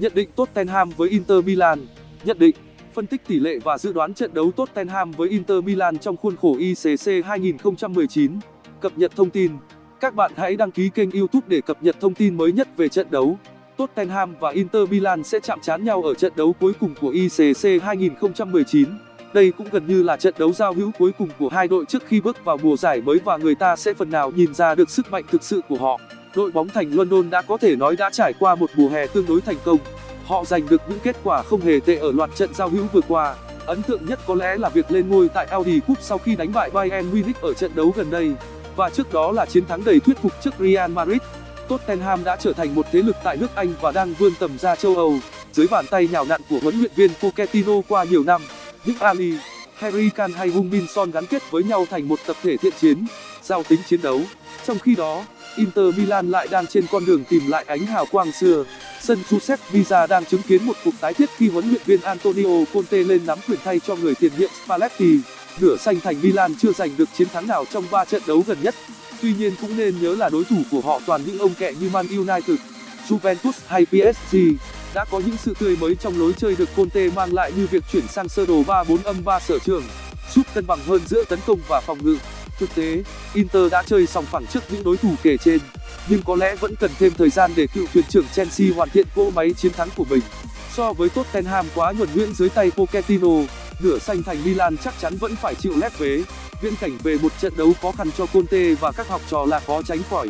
Nhận định Tottenham với Inter Milan Nhận định, phân tích tỷ lệ và dự đoán trận đấu Tottenham với Inter Milan trong khuôn khổ ICC 2019. Cập nhật thông tin. Các bạn hãy đăng ký kênh YouTube để cập nhật thông tin mới nhất về trận đấu. Tottenham và Inter Milan sẽ chạm trán nhau ở trận đấu cuối cùng của ICC 2019. Đây cũng gần như là trận đấu giao hữu cuối cùng của hai đội trước khi bước vào mùa giải mới và người ta sẽ phần nào nhìn ra được sức mạnh thực sự của họ. Đội bóng thành London đã có thể nói đã trải qua một mùa hè tương đối thành công. Họ giành được những kết quả không hề tệ ở loạt trận giao hữu vừa qua. Ấn tượng nhất có lẽ là việc lên ngôi tại Audi Cup sau khi đánh bại Bayern Munich ở trận đấu gần đây. Và trước đó là chiến thắng đầy thuyết phục trước Real Madrid. Tottenham đã trở thành một thế lực tại nước Anh và đang vươn tầm ra châu Âu, dưới bàn tay nhào nặn của huấn luyện viên Pochettino qua nhiều năm. Những Ali, Harry Kane hay Hung Min Son gắn kết với nhau thành một tập thể thiện chiến, giàu tính chiến đấu. Trong khi đó, Inter Milan lại đang trên con đường tìm lại ánh hào quang xưa. Sân Giuseppe Villa đang chứng kiến một cuộc tái thiết khi huấn luyện viên Antonio Conte lên nắm quyền thay cho người tiền nhiệm Spalletti. Nửa xanh thành Milan chưa giành được chiến thắng nào trong 3 trận đấu gần nhất. Tuy nhiên cũng nên nhớ là đối thủ của họ toàn những ông kẹ như Man United, Juventus hay PSG. Đã có những sự tươi mới trong lối chơi được Conte mang lại như việc chuyển sang sơ đồ 3-4-3 sở trường, giúp cân bằng hơn giữa tấn công và phòng ngự. Thực tế, Inter đã chơi sòng phẳng trước những đối thủ kể trên, nhưng có lẽ vẫn cần thêm thời gian để cựu thuyền trưởng Chelsea hoàn thiện cỗ máy chiến thắng của mình. So với Tottenham quá nhuần nhuyễn dưới tay Pochettino, nửa xanh thành Milan chắc chắn vẫn phải chịu lép vế. Viễn cảnh về một trận đấu khó khăn cho Conte và các học trò là khó tránh khỏi.